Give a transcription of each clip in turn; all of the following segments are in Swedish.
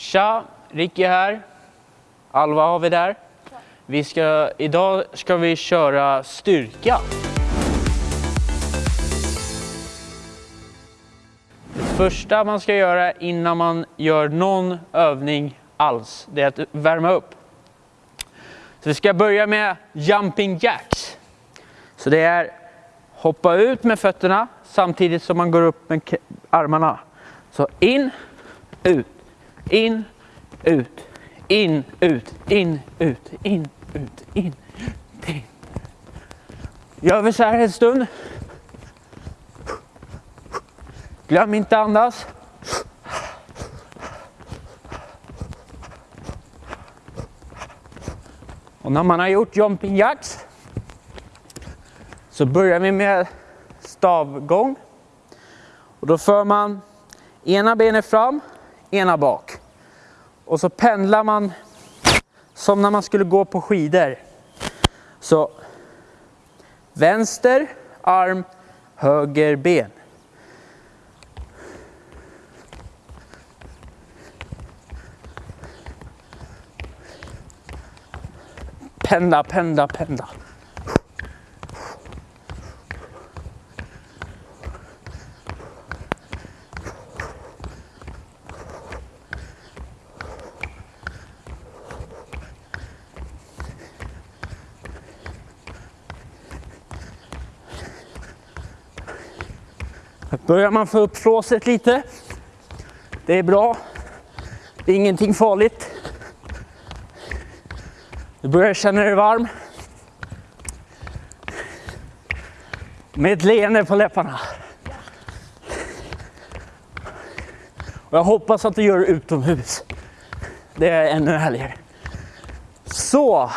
Tja, Ricky här. Alva har vi där. Vi ska, idag ska vi köra styrka. Det första man ska göra innan man gör någon övning alls, det är att värma upp. Så vi ska börja med jumping jacks. Så det är hoppa ut med fötterna samtidigt som man går upp med armarna. Så in, ut, in, ut, in, ut, in, ut, in, ut, in, ut, in. Gör vi så här en stund. Glöm inte andas. Och när man har gjort jumping jacks så börjar vi med stavgång. Och då för man ena benet fram, ena bak. Och så pendlar man som när man skulle gå på skidor. Så vänster arm, höger ben. Pendla, pendla, pendla. Börjar man få upp flåset lite. Det är bra. Det är ingenting farligt. Du börjar känna dig varm. Med ett leende på läpparna. Och jag hoppas att du gör det utomhus. Det är ännu härligare. Så,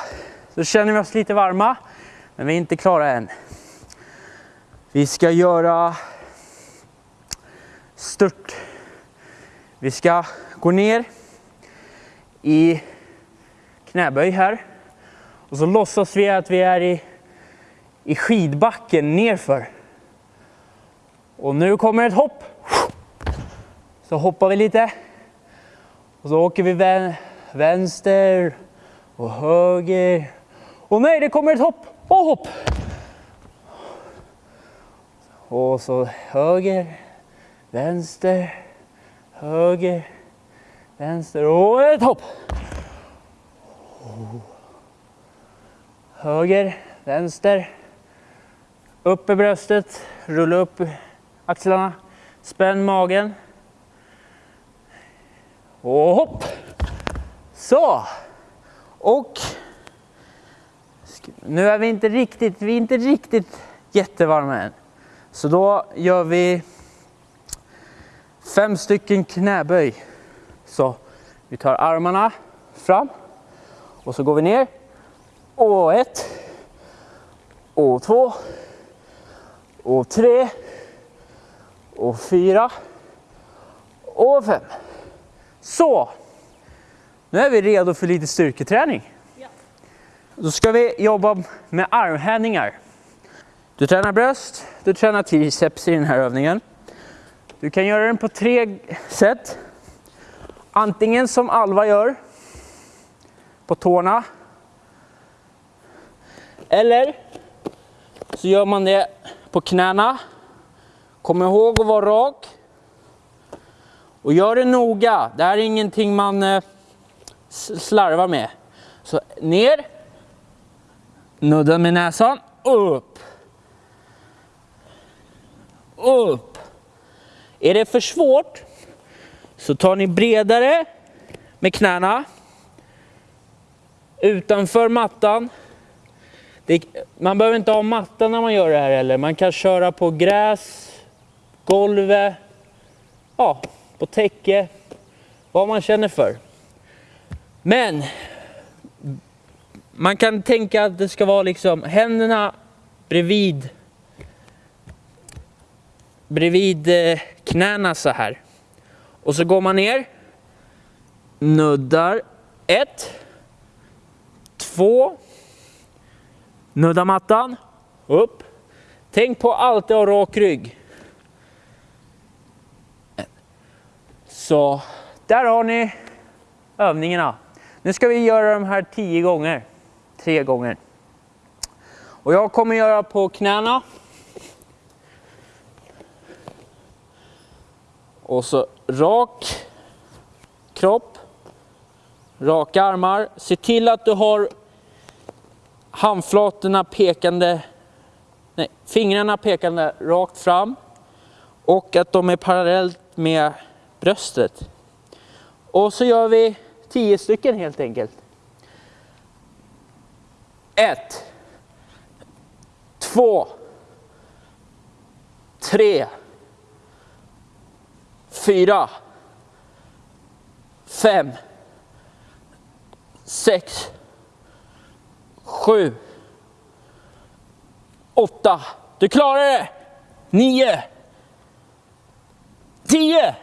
då känner vi oss lite varma. Men vi är inte klara än. Vi ska göra stört. Vi ska gå ner i knäböj här. Och så låtsas vi att vi är i, i skidbacken nerför. Och nu kommer ett hopp. Så hoppar vi lite. Och så åker vi vänster och höger. Och nej, det kommer ett hopp och hopp. Och så höger, vänster, höger, vänster och ett hopp. Höger, vänster, upp i bröstet, rulla upp axlarna, spänn magen. Och hopp! Så! Och nu är vi inte riktigt, vi är inte riktigt jättevarma än. Så då gör vi fem stycken knäböj. Så vi tar armarna fram och så går vi ner. Och ett. Och två. Och tre. Och fyra. Och fem. Så. Nu är vi redo för lite styrketräning. Ja. Då ska vi jobba med armhävningar. Du tränar bröst, du tränar triceps i den här övningen. Du kan göra den på tre sätt. Antingen som Alva gör, på tårna. Eller så gör man det på knäna. Kom ihåg att vara rak. Och gör det noga. Det här är ingenting man eh, slarvar med. Så ner. Nudda med näsan. Upp. Upp. Är det för svårt så tar ni bredare med knäna. Utanför mattan. Det, man behöver inte ha matta när man gör det här heller. Man kan köra på gräs, golvet, ja, på täcke, vad man känner för. Men man kan tänka att det ska vara liksom händerna bredvid bredvid eh, knäna så här. Och så går man ner, nuddar ett, två, nudda mattan, upp. Tänk på alltid ha rak rygg. Så där har ni övningarna. Nu ska vi göra de här tio gånger. Tre gånger. Och jag kommer göra på knäna. Och så rak kropp. Raka armar. Se till att du har handflatorna pekande, nej, fingrarna pekande rakt fram. Och att de är parallellt med bröstet. Och så gör vi tio stycken helt enkelt. Ett. Två. Tre. Fyra. Fem. Sex. Sju. Åtta. Du klarar det! Nio. Tio.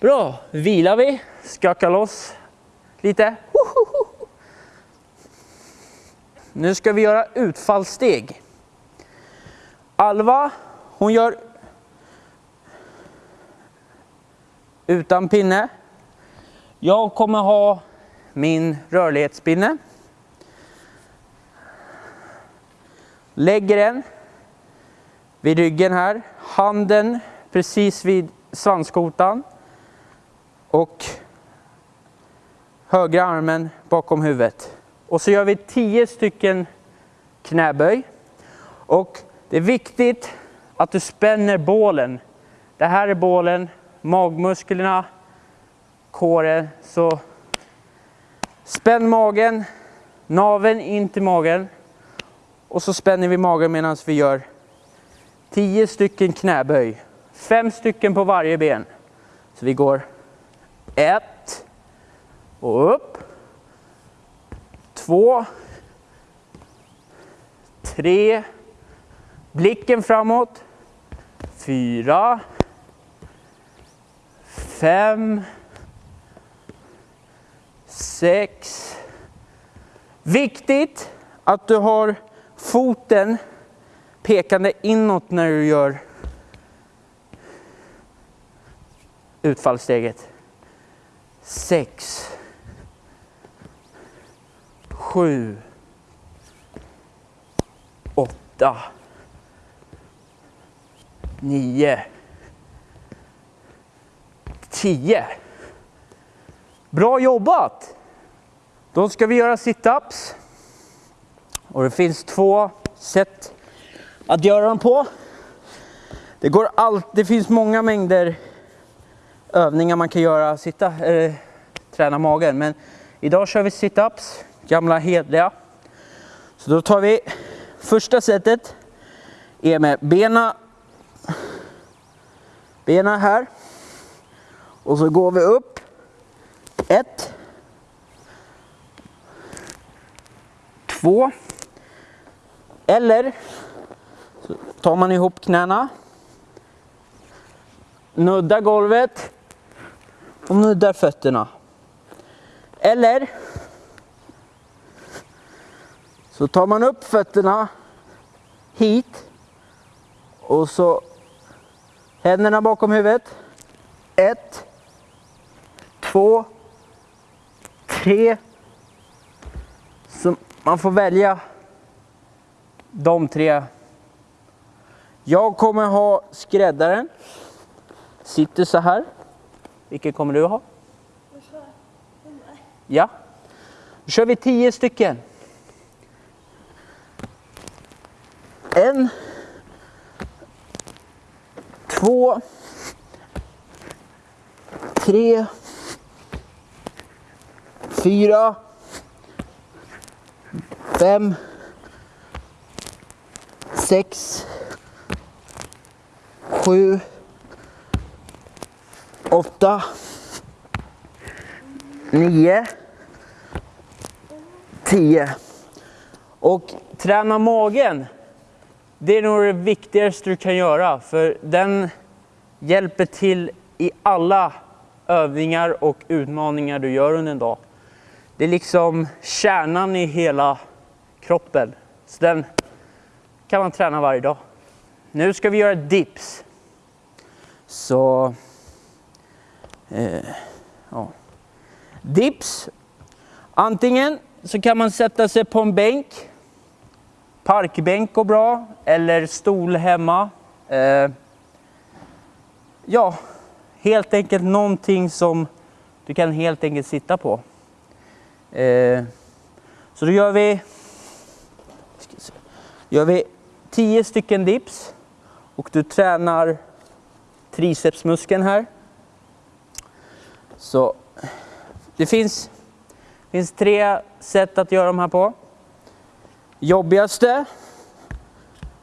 Bra, vilar vi, skakar loss lite. Nu ska vi göra utfallssteg. Alva, hon gör utan pinne. Jag kommer ha min rörlighetspinne. Lägger den vid ryggen här, handen precis vid svanskotan och högra armen bakom huvudet. Och så gör vi 10 stycken knäböj. Och det är viktigt att du spänner bålen. Det här är bålen, magmusklerna, kåren. Så spänn magen, naveln in till magen. Och så spänner vi magen medan vi gör 10 stycken knäböj. Fem stycken på varje ben. Så vi går ett och upp. Två. Tre. Blicken framåt. Fyra. Fem. Sex. Viktigt att du har foten pekande inåt när du gör utfallssteget. Sex. Sju. Åtta. Nio. Tio. Bra jobbat! Då ska vi göra situps. Och det finns två sätt att göra dem på. Det, går allt, det finns många mängder övningar man kan göra, sitta, äh, träna magen. Men idag kör vi situps, gamla hedliga. Så då tar vi första sättet är med bena, bena här. Och så går vi upp. Ett. Två. Eller så tar man ihop knäna. Nuddar golvet och nuddar fötterna. Eller så tar man upp fötterna hit och så händerna bakom huvudet. Ett, två, tre. Så man får välja de tre. Jag kommer ha skräddaren. Sitter så här. Vilken kommer du ha? Ja. Då kör vi tio stycken. En. Två. Tre. Fyra. Fem. Sex. Sju åtta, nio, tio. Och träna magen, det är nog det viktigaste du kan göra för den hjälper till i alla övningar och utmaningar du gör under en dag. Det är liksom kärnan i hela kroppen. Så den kan man träna varje dag. Nu ska vi göra dips. Så Eh, ja. Dips. Antingen så kan man sätta sig på en bänk. Parkbänk går bra. Eller stol hemma. Eh, ja, helt enkelt någonting som du kan helt enkelt sitta på. Eh, så då gör vi, gör vi 10 stycken dips och du tränar tricepsmuskeln här. Så det finns, finns tre sätt att göra de här på. Jobbigaste,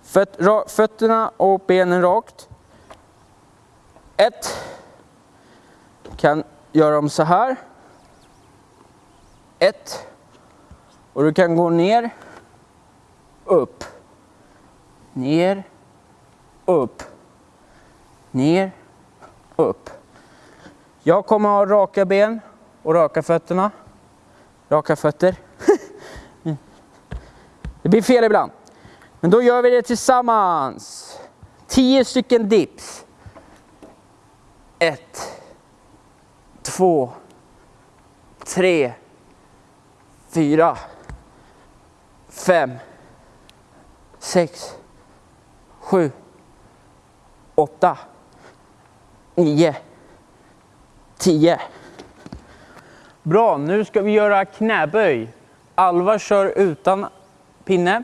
föt, ra, fötterna och benen rakt. Ett, kan göra dem så här. Ett, och du kan gå ner, upp, ner, upp, ner, upp. Jag kommer ha raka ben och raka fötterna. Raka fötter. det blir fel ibland. Men då gör vi det tillsammans. 10 stycken dips. Ett, två, tre, fyra, fem, sex, sju, åtta, nio, tio. Bra, nu ska vi göra knäböj. Alva kör utan pinne.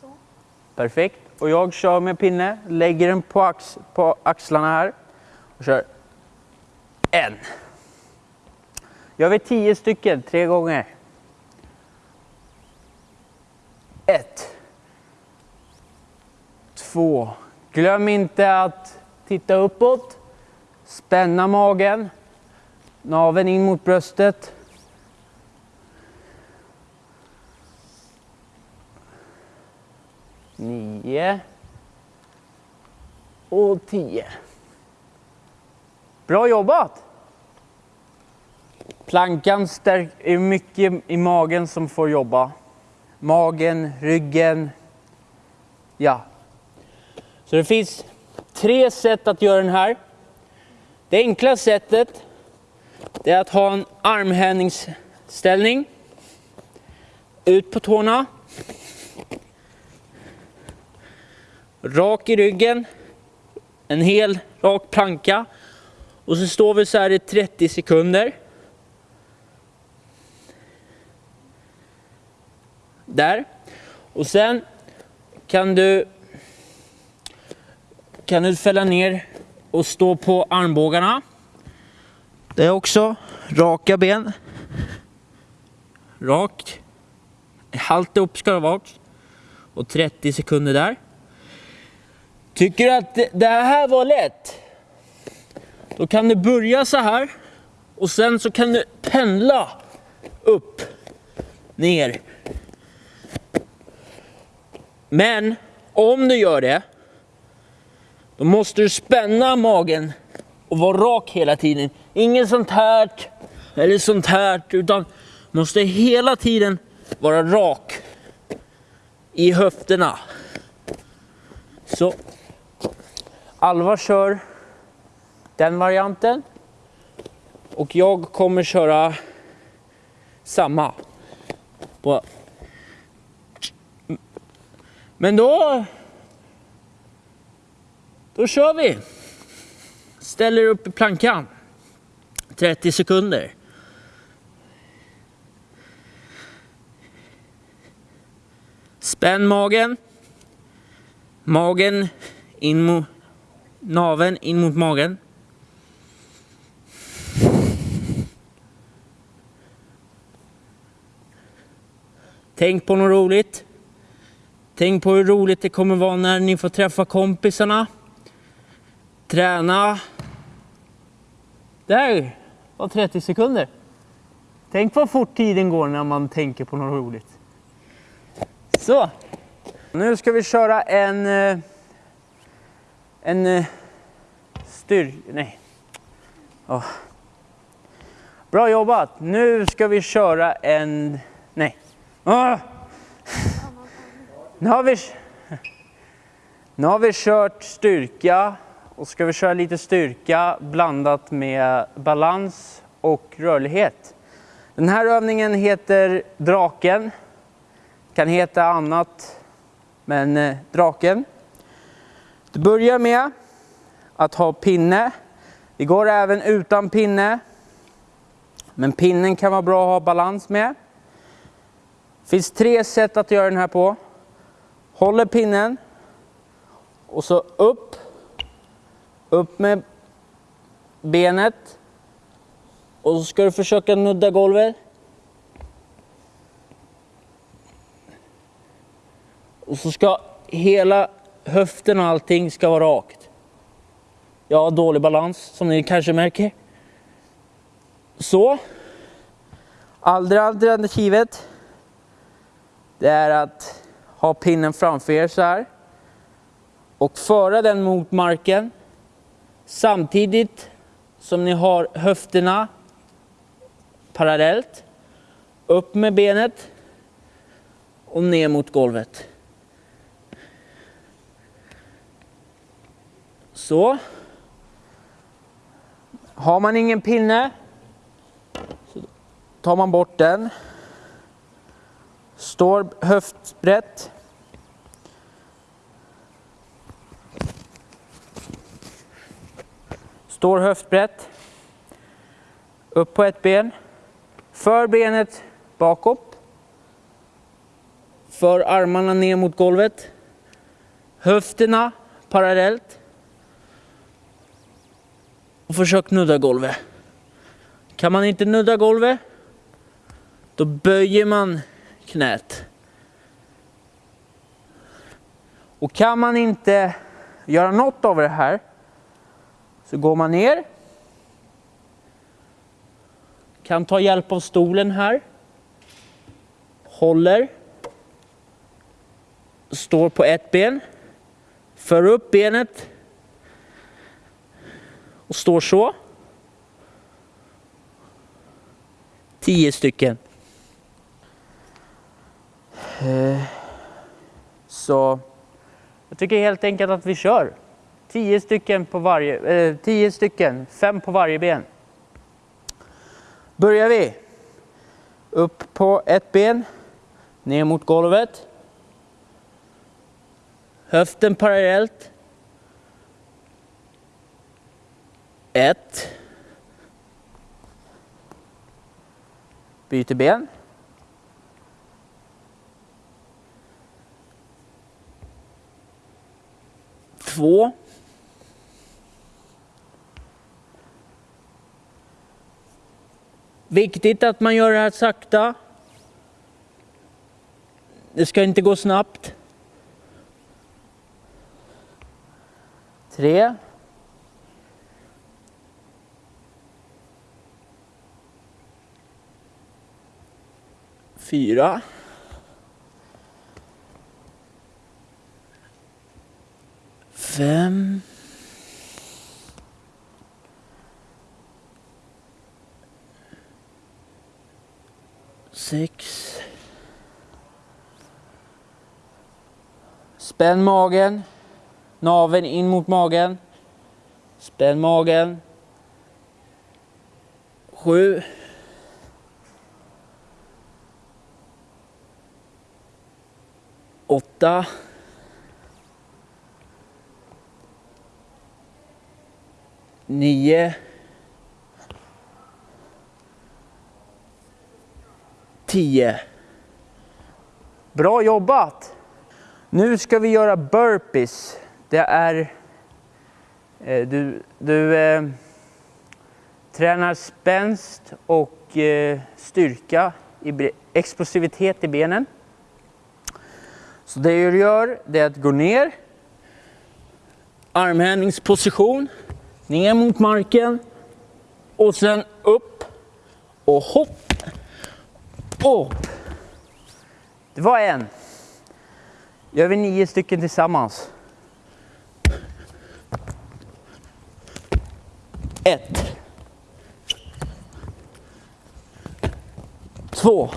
Så. Perfekt. Och jag kör med pinne, lägger den på, ax på axlarna här och kör en. Gör vi tio stycken, tre gånger. Ett. Två. Glöm inte att titta uppåt. Spänna magen. Naveln in mot bröstet. Nio. Och tio. Bra jobbat! Plankan stärk, är mycket i magen som får jobba. Magen, ryggen. Ja. Så det finns tre sätt att göra den här. Det enkla sättet det är att ha en armhävningsställning. Ut på tårna. Rak i ryggen. En hel rak planka. Och så står vi så här i 30 sekunder. Där. Och sen kan du kan du fälla ner och stå på armbågarna. Det är också raka ben. Rakt. Halvt upp ska det vara. Och 30 sekunder där. Tycker du att det här var lätt? Då kan du börja så här och sen så kan du pendla upp, ner. Men om du gör det, då måste du spänna magen och vara rak hela tiden. Inget sånt här eller sånt här, utan måste hela tiden vara rak i höfterna. Så. Alva kör den varianten. Och jag kommer köra samma. På. Men då... Då kör vi. Ställer upp i plankan. 30 sekunder. Spänn magen. Magen in mot naveln in mot magen. Tänk på något roligt. Tänk på hur roligt det kommer vara när ni får träffa kompisarna. Träna. Där var 30 sekunder. Tänk vad fort tiden går när man tänker på något roligt. Så. Nu ska vi köra en... Eh, en... Eh, styr... Nej. Oh. Bra jobbat. Nu ska vi köra en... Nej. Oh. Nu har vi... Nu har vi kört styrka och ska vi köra lite styrka blandat med balans och rörlighet. Den här övningen heter draken. Kan heta annat, men eh, draken. Du börjar med att ha pinne. Det går även utan pinne. Men pinnen kan vara bra att ha balans med. Det finns tre sätt att göra den här på. Håller pinnen och så upp. Upp med benet. Och så ska du försöka nudda golvet. Och så ska hela höften och allting ska vara rakt. Jag har dålig balans som ni kanske märker. Så. Andra alternativet. Det är att ha pinnen framför er så här. Och föra den mot marken. Samtidigt som ni har höfterna parallellt. Upp med benet. Och ner mot golvet. Så. Har man ingen pinne så tar man bort den. Står höftbrett. Står höftbrett. Upp på ett ben. För benet bakåt. För armarna ner mot golvet. Höfterna parallellt. Och försök nudda golvet. Kan man inte nudda golvet, då böjer man knät. Och kan man inte göra något av det här, så går man ner. Kan ta hjälp av stolen här. Håller. Står på ett ben. För upp benet och står så. Tio stycken. Eh, så jag tycker helt enkelt att vi kör. Tio stycken på varje, eh, tio stycken, fem på varje ben. Börjar vi. Upp på ett ben, ner mot golvet. Höften parallellt Ett. Byter ben. Två. Viktigt att man gör det här sakta. Det ska inte gå snabbt. Tre. fyra. Fem. Sex. Spänn magen. Naven in mot magen. Spänn magen. Sju. åtta. Nio. Tio. Bra jobbat! Nu ska vi göra burpees. Det är... Eh, du du eh, tränar spänst och eh, styrka, i, explosivitet i benen. Så det du gör det är att gå ner, armhävningsposition, ner mot marken och sen upp och hopp, upp. Det var en. Gör vi nio stycken tillsammans. Ett. Två.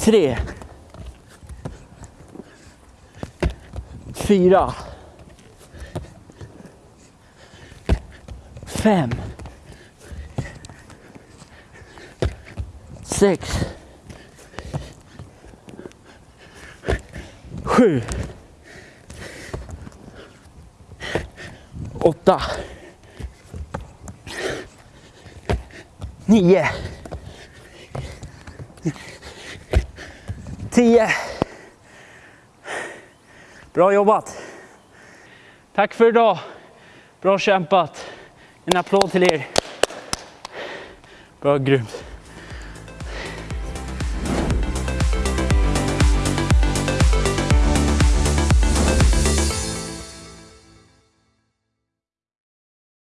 tre, fyra, fem, sex, sju, åtta, nio, tio. Bra jobbat! Tack för idag! Bra kämpat! En applåd till er! Bra, grymt!